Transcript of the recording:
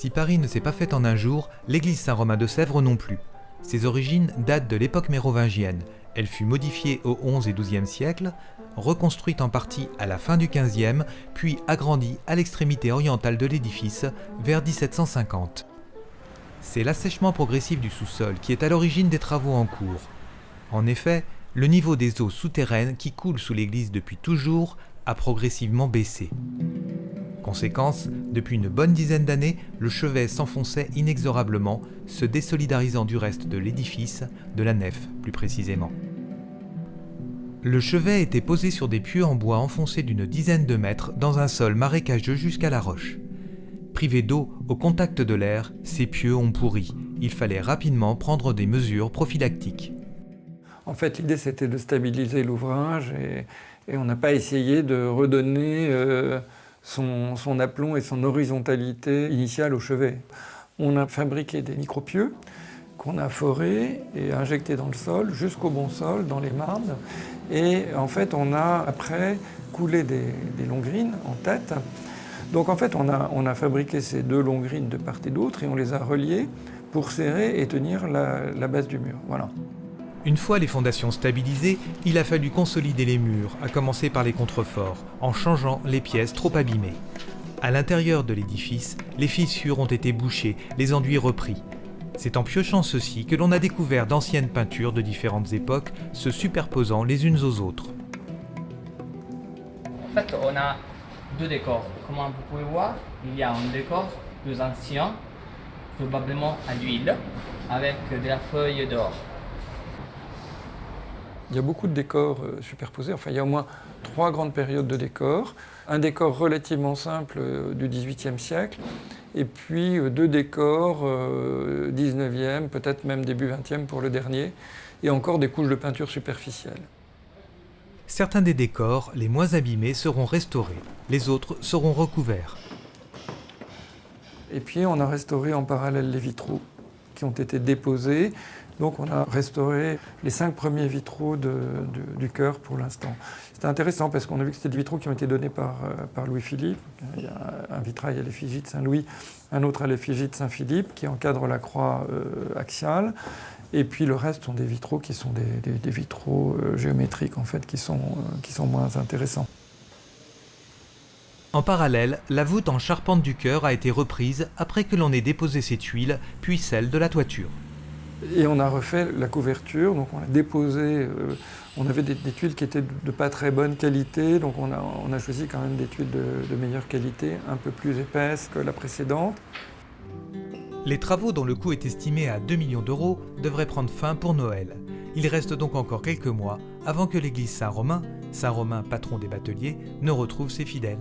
Si Paris ne s'est pas fait en un jour, l'église Saint-Romain de Sèvres non plus. Ses origines datent de l'époque mérovingienne. Elle fut modifiée au XIe et XIIe siècle, reconstruite en partie à la fin du XVe, puis agrandie à l'extrémité orientale de l'édifice vers 1750. C'est l'assèchement progressif du sous-sol qui est à l'origine des travaux en cours. En effet, le niveau des eaux souterraines qui coulent sous l'église depuis toujours a progressivement baissé. Conséquence, depuis une bonne dizaine d'années, le chevet s'enfonçait inexorablement, se désolidarisant du reste de l'édifice, de la nef plus précisément. Le chevet était posé sur des pieux en bois enfoncés d'une dizaine de mètres dans un sol marécageux jusqu'à la roche. Privés d'eau au contact de l'air, ces pieux ont pourri. Il fallait rapidement prendre des mesures prophylactiques. En fait, l'idée c'était de stabiliser l'ouvrage et, on n'a pas essayé de redonner euh, son, aplomb et son horizontalité initiale au chevet. On a fabriqué des micropieux qu'on a forés et injectés dans le sol, jusqu'au bon sol, dans les marnes. Et en fait, on a après coulé des, longrines en tête. Donc en fait, on a, on a fabriqué ces deux longrines de part et d'autre et on les a reliées pour serrer et tenir la, la base du mur. Voilà. Une fois les fondations stabilisées, il a fallu consolider les murs, à commencer par les contreforts, en changeant les pièces trop abîmées. À l'intérieur de l'édifice, les fissures ont été bouchées, les enduits repris. C'est en piochant ceci que l'on a découvert d'anciennes peintures de différentes époques se superposant les unes aux autres. En fait, on a deux décors. Comme vous pouvez voir, il y a un décor plus ancien, probablement à l'huile, avec de la feuille d'or. Il y a beaucoup de décors euh, superposés. Enfin, il y a au moins trois grandes périodes de décors. Un décor relativement simple euh, du XVIIIe siècle, et puis euh, deux décors 19e, peut-être même début 20e pour le dernier, et encore des couches de peinture superficielle. Certains des décors, les moins abîmés, seront restaurés. Les autres seront recouverts. Et puis on a restauré en parallèle les vitraux qui ont été déposés donc on a restauré les cinq premiers vitraux du chœur pour l'instant. C'était intéressant parce qu'on a vu que c'était des vitraux qui ont été donnés par, euh, Louis-Philippe. Il y a un vitrail à l'effigie de Saint-Louis, un autre à l'effigie de Saint-Philippe qui encadre la croix euh, axiale. Et puis le reste sont des vitraux qui sont des, vitraux euh, géométriques en fait, qui sont, qui sont moins intéressants. En parallèle, la voûte en charpente du chœur a été reprise après que l'on ait déposé ses tuiles, puis celle de la toiture. Et on a refait la couverture, donc on a déposé, euh, on avait des, tuiles qui étaient de, pas très bonne qualité, donc on a, choisi quand même des tuiles de, meilleure qualité, un peu plus épaisses que la précédente. Les travaux dont le coût est estimé à 2 millions d'euros devraient prendre fin pour Noël. Il reste donc encore quelques mois avant que l'église Saint-Romain, Saint-Romain patron des bateliers, ne retrouve ses fidèles.